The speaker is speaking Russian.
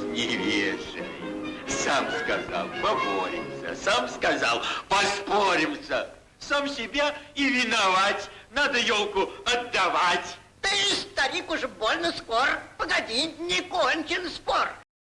не. Сам сказал, поборемся. Сам сказал, поспоримся. Сам себя и виновать. Надо елку отдавать. Ты, старик, уж больно скор. Погоди, не кончен спор.